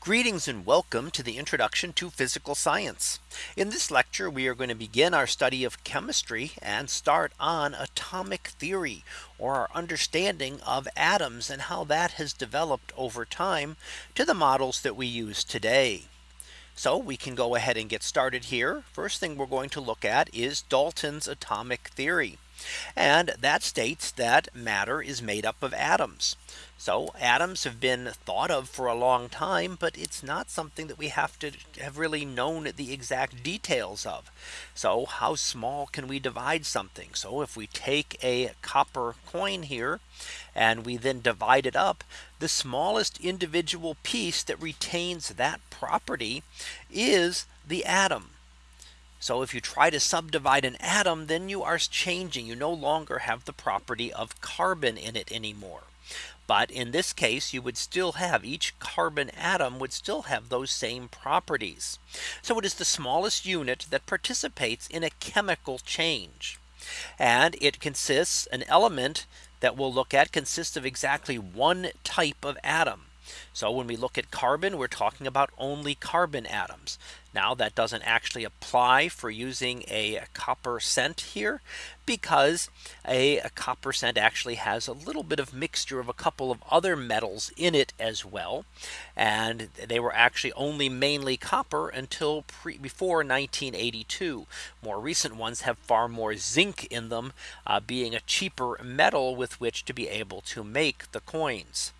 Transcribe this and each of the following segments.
Greetings and welcome to the introduction to physical science. In this lecture, we are going to begin our study of chemistry and start on atomic theory or our understanding of atoms and how that has developed over time to the models that we use today. So we can go ahead and get started here. First thing we're going to look at is Dalton's atomic theory. And that states that matter is made up of atoms. So atoms have been thought of for a long time, but it's not something that we have to have really known the exact details of. So how small can we divide something? So if we take a copper coin here and we then divide it up, the smallest individual piece that retains that property is the atom. So if you try to subdivide an atom, then you are changing. You no longer have the property of carbon in it anymore. But in this case, you would still have each carbon atom would still have those same properties. So it is the smallest unit that participates in a chemical change. And it consists an element that we'll look at consists of exactly one type of atom. So when we look at carbon, we're talking about only carbon atoms. Now that doesn't actually apply for using a copper cent here because a, a, copper cent actually has a little bit of mixture of a couple of other metals in it as well. And they were actually only mainly copper until before 1982. More recent ones have far more zinc in them uh, being a cheaper metal with which to be able to make the coins.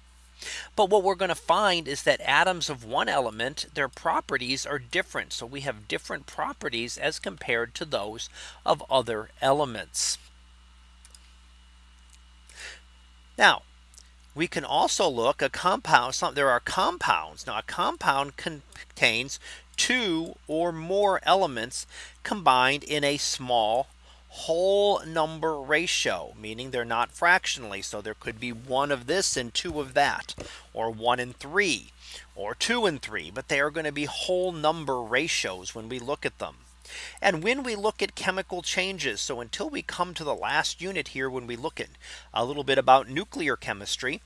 But what we're going to find is that atoms of one element, their properties are different. So we have different properties as compared to those of other elements. Now, we can also look a compound. Some, there are compounds. Now a compound contains two or more elements combined in a small whole number ratio, meaning they're not fractionally. So there could be one of this and two of that, or one and three, or two and three, but they are going to be whole number ratios when we look at them. And when we look at chemical changes, so until we come to the last unit here, when we look at a little bit about nuclear chemistry,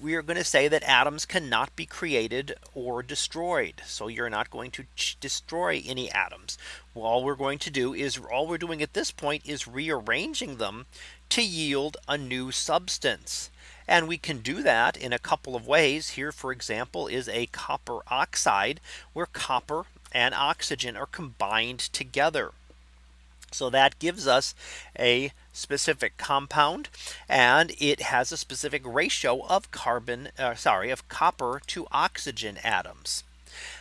we are going to say that atoms cannot be created or destroyed. So you're not going to destroy any atoms. Well, all we're going to do is all we're doing at this point is rearranging them to yield a new substance. And we can do that in a couple of ways here, for example, is a copper oxide where copper and oxygen are combined together. So that gives us a specific compound and it has a specific ratio of carbon uh, sorry of copper to oxygen atoms.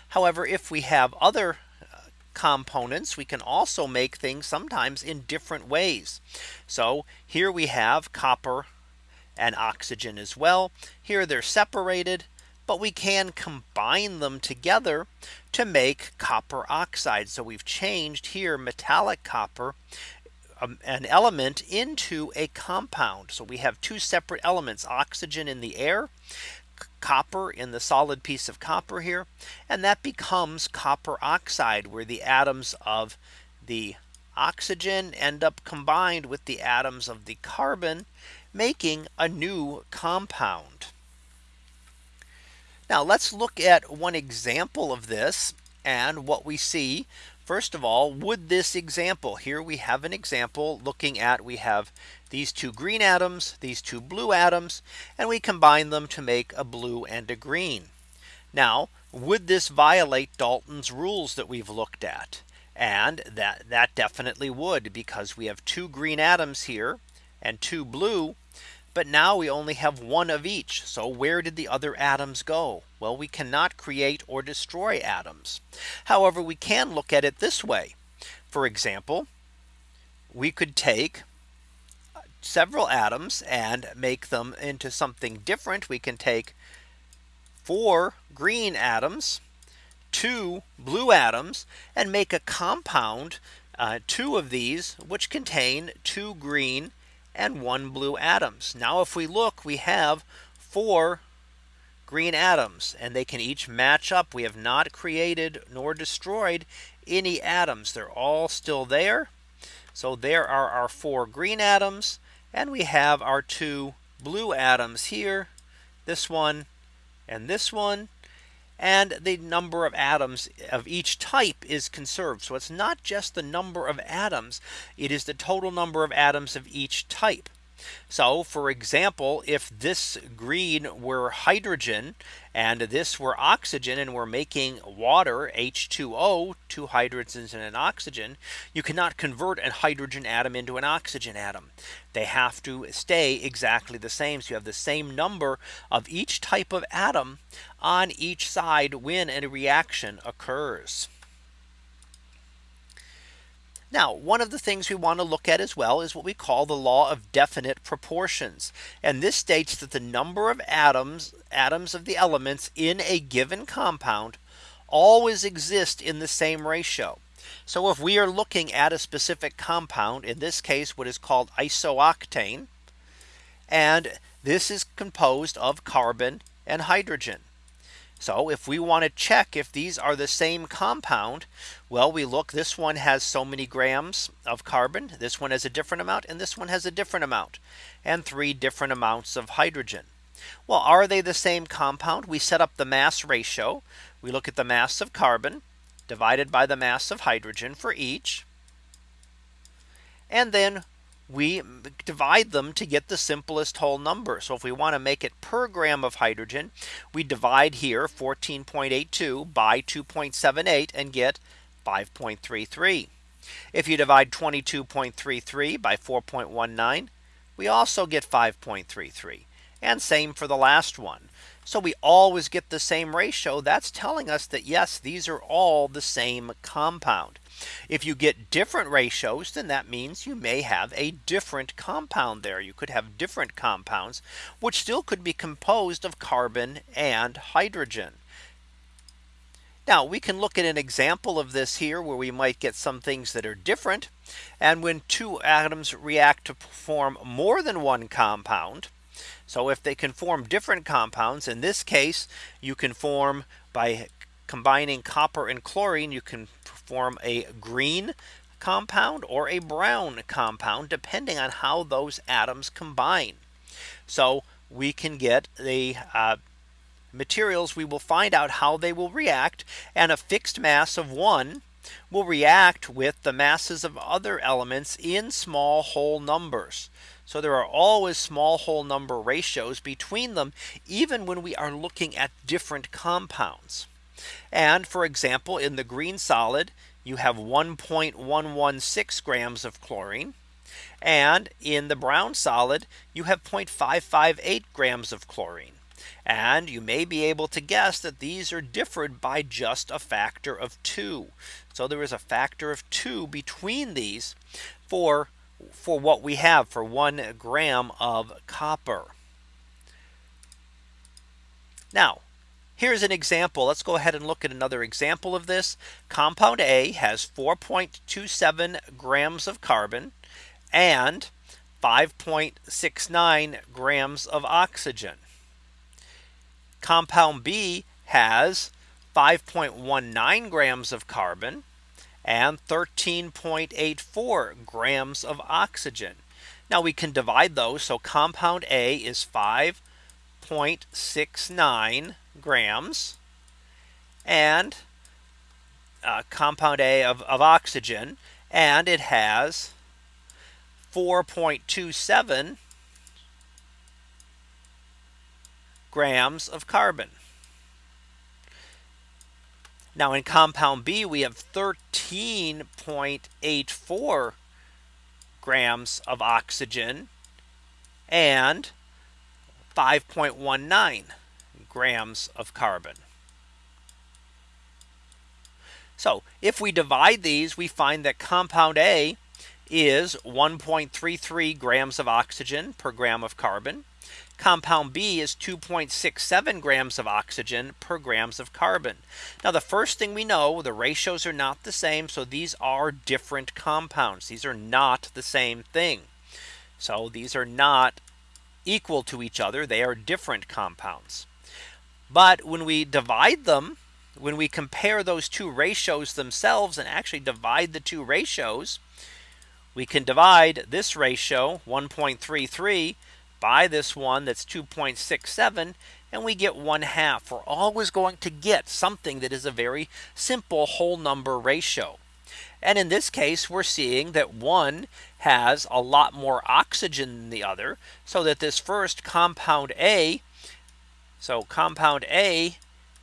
However, if we have other uh, components we can also make things sometimes in different ways. So here we have copper and oxygen as well. Here they're separated but we can combine them together to make copper oxide. So we've changed here metallic copper um, an element into a compound. So we have two separate elements oxygen in the air copper in the solid piece of copper here and that becomes copper oxide where the atoms of the oxygen end up combined with the atoms of the carbon making a new compound. Now let's look at one example of this and what we see. First of all, would this example here we have an example looking at we have these two green atoms, these two blue atoms, and we combine them to make a blue and a green. Now, would this violate Dalton's rules that we've looked at? And that that definitely would because we have two green atoms here and two blue but now we only have one of each. So where did the other atoms go? Well, we cannot create or destroy atoms. However, we can look at it this way. For example, we could take several atoms and make them into something different. We can take four green atoms, two blue atoms and make a compound uh, two of these which contain two green and one blue atoms. Now if we look, we have four green atoms and they can each match up. We have not created nor destroyed any atoms. They're all still there. So there are our four green atoms and we have our two blue atoms here, this one and this one. And the number of atoms of each type is conserved. So it's not just the number of atoms, it is the total number of atoms of each type. So for example, if this green were hydrogen and this were oxygen and we're making water H2O two hydrogens and an oxygen you cannot convert a hydrogen atom into an oxygen atom. They have to stay exactly the same. So you have the same number of each type of atom on each side when a reaction occurs now, one of the things we want to look at as well is what we call the law of definite proportions. And this states that the number of atoms, atoms of the elements in a given compound always exist in the same ratio. So if we are looking at a specific compound, in this case, what is called isooctane, and this is composed of carbon and hydrogen. So if we want to check if these are the same compound, well, we look this one has so many grams of carbon. This one has a different amount and this one has a different amount and three different amounts of hydrogen. Well, are they the same compound? We set up the mass ratio. We look at the mass of carbon divided by the mass of hydrogen for each. And then we divide them to get the simplest whole number. So if we want to make it per gram of hydrogen, we divide here 14.82 by 2.78 and get 5.33. If you divide 22.33 by 4.19, we also get 5.33. And same for the last one. So we always get the same ratio. That's telling us that yes, these are all the same compound. If you get different ratios, then that means you may have a different compound there. You could have different compounds, which still could be composed of carbon and hydrogen. Now we can look at an example of this here where we might get some things that are different. And when two atoms react to form more than one compound. So if they can form different compounds, in this case, you can form by combining copper and chlorine, you can form a green compound or a brown compound, depending on how those atoms combine. So we can get the uh, materials we will find out how they will react and a fixed mass of one will react with the masses of other elements in small whole numbers. So there are always small whole number ratios between them even when we are looking at different compounds. And for example, in the green solid, you have 1.116 grams of chlorine. And in the brown solid, you have 0.558 grams of chlorine. And you may be able to guess that these are differed by just a factor of two. So there is a factor of two between these for for what we have for one gram of copper. Now Here's an example. Let's go ahead and look at another example of this. Compound A has 4.27 grams of carbon and 5.69 grams of oxygen. Compound B has 5.19 grams of carbon and 13.84 grams of oxygen. Now we can divide those. So compound A is 5.69 grams and uh, compound A of, of oxygen and it has 4.27 grams of carbon. Now in compound B we have 13.84 grams of oxygen and 5.19 grams of carbon. So if we divide these, we find that compound A is 1.33 grams of oxygen per gram of carbon. Compound B is 2.67 grams of oxygen per grams of carbon. Now the first thing we know the ratios are not the same. So these are different compounds. These are not the same thing. So these are not equal to each other. They are different compounds. But when we divide them, when we compare those two ratios themselves and actually divide the two ratios, we can divide this ratio 1.33 by this one that's 2.67 and we get 1 half. We're always going to get something that is a very simple whole number ratio. And in this case, we're seeing that one has a lot more oxygen than the other. So that this first compound A, so compound A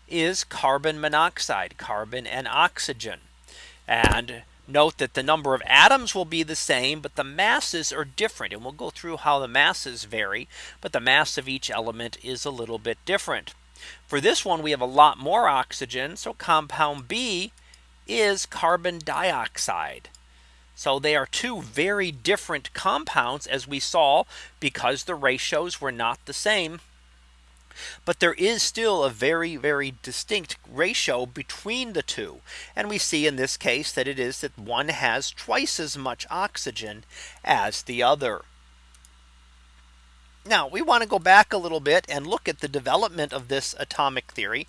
is carbon monoxide, carbon and oxygen. And note that the number of atoms will be the same, but the masses are different. And we'll go through how the masses vary, but the mass of each element is a little bit different. For this one, we have a lot more oxygen. So compound B is carbon dioxide. So they are two very different compounds as we saw because the ratios were not the same. But there is still a very, very distinct ratio between the two. And we see in this case that it is that one has twice as much oxygen as the other. Now we want to go back a little bit and look at the development of this atomic theory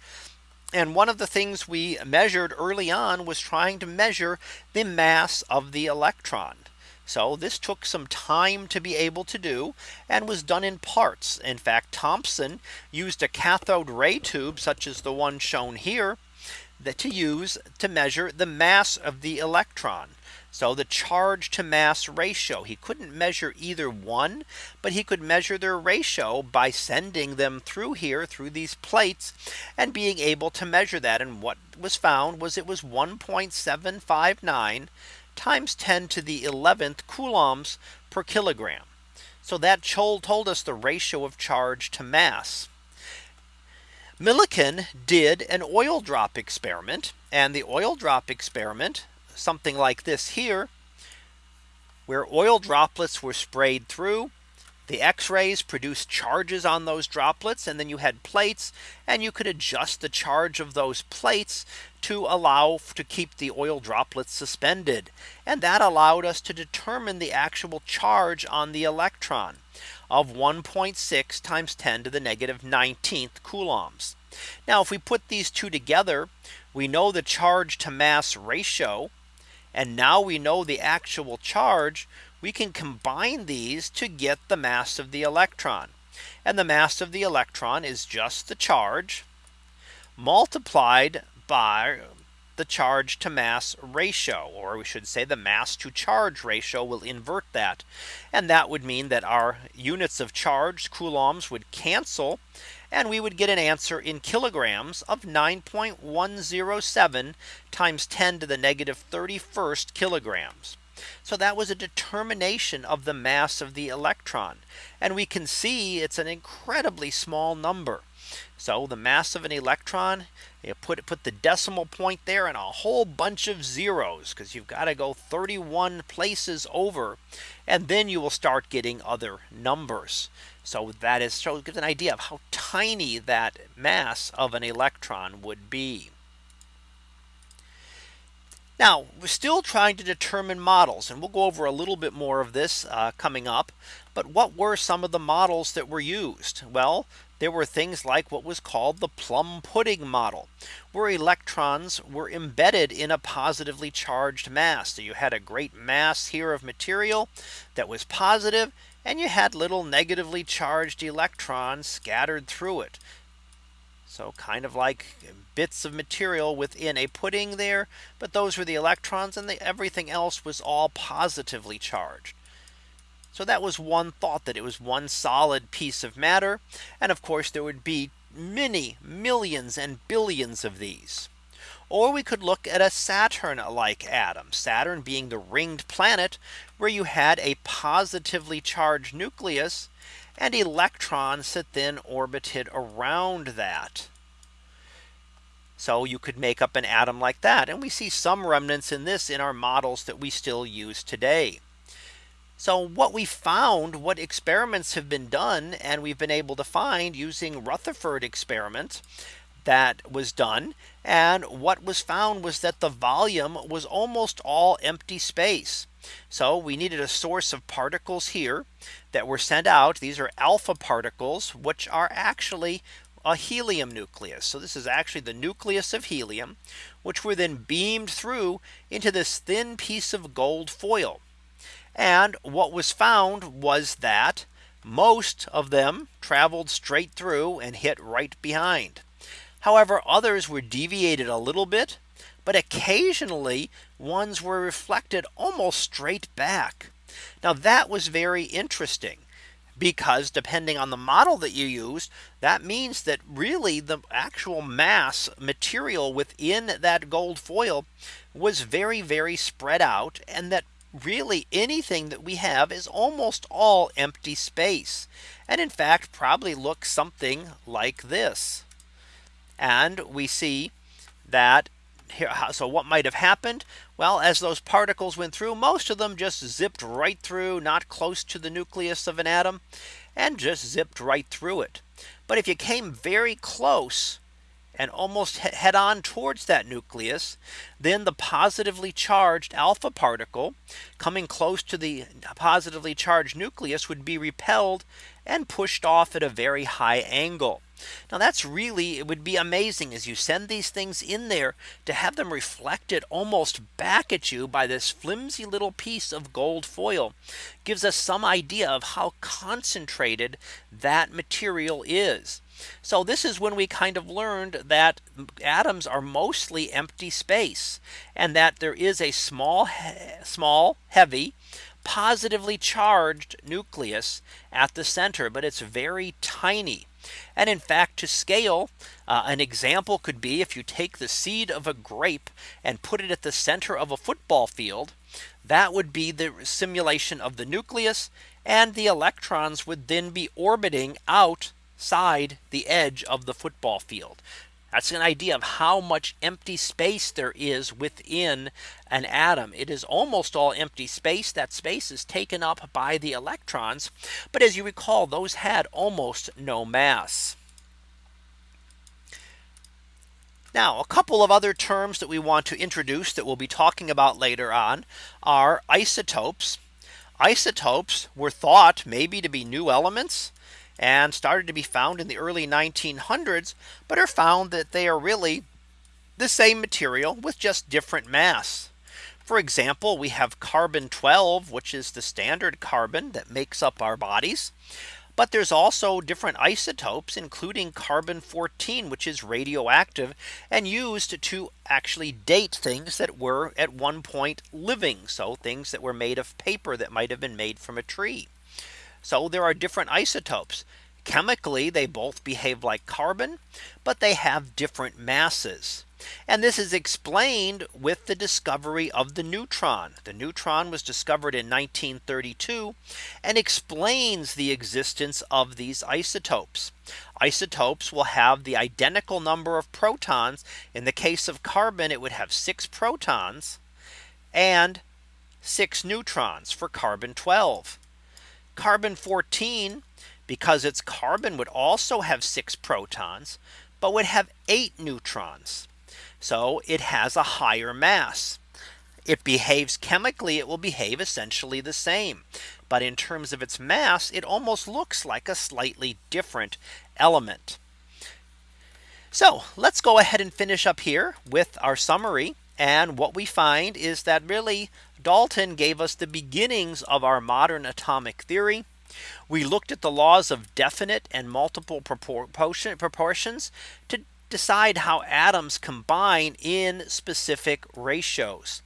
and one of the things we measured early on was trying to measure the mass of the electron. So this took some time to be able to do and was done in parts. In fact, Thomson used a cathode ray tube such as the one shown here that to use to measure the mass of the electron. So the charge to mass ratio, he couldn't measure either one, but he could measure their ratio by sending them through here through these plates and being able to measure that. And what was found was it was 1.759 times 10 to the 11th coulombs per kilogram. So that told us the ratio of charge to mass. Millikan did an oil drop experiment and the oil drop experiment something like this here where oil droplets were sprayed through the x-rays produced charges on those droplets and then you had plates and you could adjust the charge of those plates to allow to keep the oil droplets suspended and that allowed us to determine the actual charge on the electron of 1.6 times 10 to the negative 19th coulombs. Now if we put these two together we know the charge to mass ratio and now we know the actual charge, we can combine these to get the mass of the electron. And the mass of the electron is just the charge multiplied by the charge to mass ratio, or we should say the mass to charge ratio will invert that. And that would mean that our units of charge coulombs would cancel and we would get an answer in kilograms of 9.107 times 10 to the negative 31st kilograms. So that was a determination of the mass of the electron. And we can see it's an incredibly small number. So the mass of an electron, you put put the decimal point there and a whole bunch of zeros because you've got to go 31 places over and then you will start getting other numbers. So that is so gives an idea of how tiny that mass of an electron would be. Now we're still trying to determine models and we'll go over a little bit more of this uh, coming up. But what were some of the models that were used? Well, there were things like what was called the plum pudding model where electrons were embedded in a positively charged mass. So you had a great mass here of material that was positive and you had little negatively charged electrons scattered through it. So kind of like bits of material within a pudding there, but those were the electrons and the, everything else was all positively charged. So that was one thought that it was one solid piece of matter. And of course, there would be many millions and billions of these. Or we could look at a Saturn like atom, Saturn being the ringed planet where you had a positively charged nucleus and electrons that then orbited around that. So you could make up an atom like that. And we see some remnants in this in our models that we still use today. So what we found, what experiments have been done, and we've been able to find using Rutherford experiment that was done. And what was found was that the volume was almost all empty space. So we needed a source of particles here that were sent out. These are alpha particles, which are actually a helium nucleus. So this is actually the nucleus of helium, which were then beamed through into this thin piece of gold foil. And what was found was that Most of them traveled straight through and hit right behind. However, others were deviated a little bit, but occasionally ones were reflected almost straight back. Now that was very interesting because depending on the model that you use, that means that really the actual mass material within that gold foil was very, very spread out and that really anything that we have is almost all empty space. And in fact, probably looks something like this. And we see that here, so what might have happened? Well, as those particles went through, most of them just zipped right through, not close to the nucleus of an atom, and just zipped right through it. But if you came very close, and almost head on towards that nucleus, then the positively charged alpha particle coming close to the positively charged nucleus would be repelled and pushed off at a very high angle. Now that's really it would be amazing as you send these things in there to have them reflected almost back at you by this flimsy little piece of gold foil gives us some idea of how concentrated that material is. So this is when we kind of learned that atoms are mostly empty space and that there is a small small heavy positively charged nucleus at the center, but it's very tiny. And in fact, to scale, uh, an example could be if you take the seed of a grape and put it at the center of a football field, that would be the simulation of the nucleus and the electrons would then be orbiting outside the edge of the football field. That's an idea of how much empty space there is within an atom. It is almost all empty space. That space is taken up by the electrons. But as you recall, those had almost no mass. Now a couple of other terms that we want to introduce that we'll be talking about later on are isotopes. Isotopes were thought maybe to be new elements and started to be found in the early 1900s, but are found that they are really the same material with just different mass. For example, we have carbon 12, which is the standard carbon that makes up our bodies. But there's also different isotopes, including carbon 14, which is radioactive and used to actually date things that were at one point living. So things that were made of paper that might have been made from a tree. So there are different isotopes. Chemically, they both behave like carbon, but they have different masses. And this is explained with the discovery of the neutron. The neutron was discovered in 1932 and explains the existence of these isotopes. Isotopes will have the identical number of protons. In the case of carbon, it would have six protons and six neutrons for carbon 12. Carbon 14, because its carbon would also have six protons, but would have eight neutrons. So it has a higher mass. It behaves chemically, it will behave essentially the same. But in terms of its mass, it almost looks like a slightly different element. So let's go ahead and finish up here with our summary. And what we find is that really Dalton gave us the beginnings of our modern atomic theory. We looked at the laws of definite and multiple proportions to decide how atoms combine in specific ratios.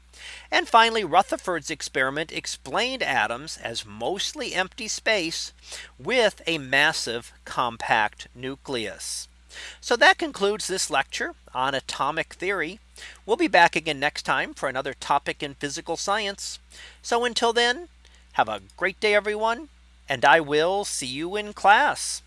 And finally, Rutherford's experiment explained atoms as mostly empty space with a massive compact nucleus. So that concludes this lecture on atomic theory. We'll be back again next time for another topic in physical science. So until then, have a great day, everyone, and I will see you in class.